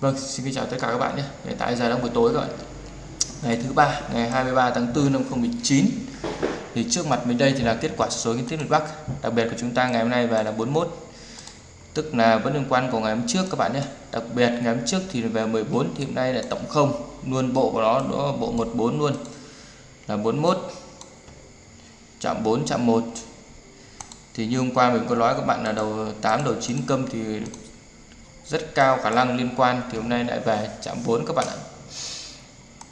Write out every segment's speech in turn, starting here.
Vâng, xin kính chào tất cả các bạn nhé. Hiện tại giờ đang buổi tối các bạn. Ngày thứ ba, ngày 23 tháng 4 năm 2019. Thì trước mặt mình đây thì là kết quả số kiến thiết miền Bắc. Đặc biệt của chúng ta ngày hôm nay về là 41. Tức là vẫn liên quan của ngày hôm trước các bạn nhé. Đặc biệt ngày hôm trước thì về 14 thì hôm nay là tổng không, luôn bộ của nó nó bộ 14 luôn. Là 41. Chạm 4 chạm 1. Thì như hôm qua mình có nói các bạn là đầu 8 đầu 9 câm thì rất cao, khả năng liên quan. Thì hôm nay lại về chạm vốn các bạn ạ.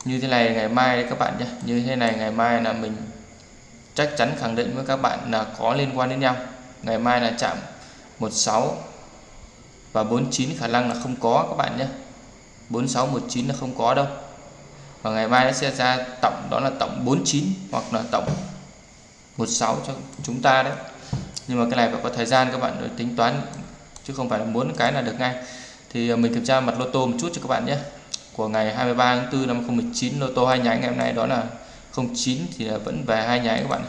Như thế này ngày mai đấy các bạn nhé. Như thế này ngày mai là mình chắc chắn khẳng định với các bạn là có liên quan đến nhau. Ngày mai là chạm 16 và 49 khả năng là không có các bạn nhé. 46 19 là không có đâu. Và ngày mai nó sẽ ra tổng, đó là tổng 49 hoặc là tổng 16 cho chúng ta đấy. Nhưng mà cái này phải có thời gian các bạn để tính toán chứ không phải là muốn cái là được ngay. Thì à, mình kiểm tra mặt lô tô một chút cho các bạn nhé. Của ngày 23 tháng 4 năm 2019 lô tô hai nháy ngày hôm nay đó là 09 thì à, vẫn về hai nháy các bạn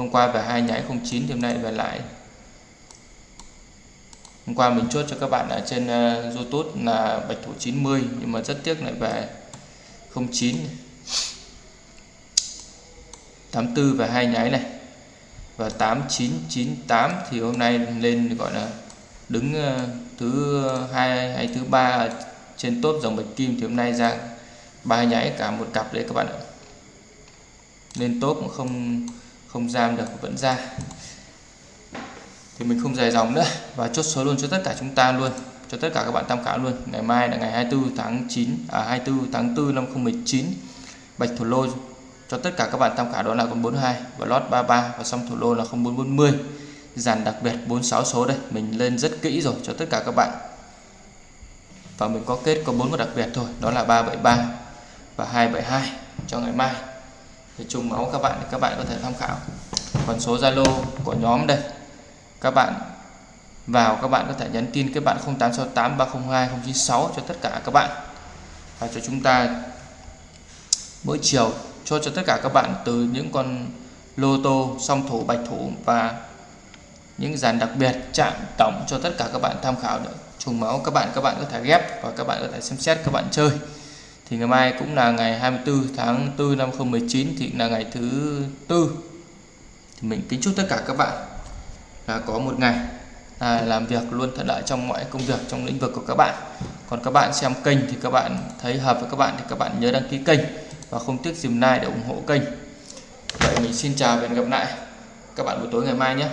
hôm qua về hai nháy 09 thì hôm nay về lại. Hôm qua mình chốt cho các bạn ở trên uh, YouTube là bạch thủ 90 nhưng mà rất tiếc lại về 09 84 và hai nháy này. Và 8998 thì hôm nay lên gọi là đứng ờ, thứ hai, hay thứ ba trên top dòng bạch kim thì hôm nay ra ba nháy cả một cặp đấy các bạn ạ. Nên top cũng không không giam được, vẫn ra. Thì mình không dài dòng nữa. Và chốt số luôn cho tất cả chúng ta luôn, cho tất cả các bạn tham khảo luôn. Ngày mai là ngày 24 tháng 9 à 24 tháng 4 năm 2019 bạch thủ lô cho tất cả các bạn tham khảo đó là con 42 và lót 33 và xong thủ lô là 0440 dàn đặc biệt 46 số đây. Mình lên rất kỹ rồi cho tất cả các bạn. Và mình có kết có bốn con đặc biệt thôi, đó là 373 và 272 cho ngày mai. Thì trùng máu các bạn các bạn có thể tham khảo. Còn số Zalo của nhóm đây. Các bạn vào, các bạn có thể nhắn tin các bạn 0868 302 096 cho tất cả các bạn. Và cho chúng ta mỗi chiều cho cho tất cả các bạn từ những con lô tô, song thủ, bạch thủ và những dàn đặc biệt chạm tổng cho tất cả các bạn tham khảo được trùng máu các bạn các bạn có thể ghép và các bạn có thể xem xét các bạn chơi thì ngày mai cũng là ngày 24 tháng 4 năm 2019 thì là ngày thứ tư thì mình kính chúc tất cả các bạn là có một ngày à, làm việc luôn thuận lợi trong mọi công việc trong lĩnh vực của các bạn còn các bạn xem kênh thì các bạn thấy hợp với các bạn thì các bạn nhớ đăng ký kênh và không tiếc dùm like để ủng hộ kênh vậy mình xin chào và hẹn gặp lại các bạn buổi tối ngày mai nhé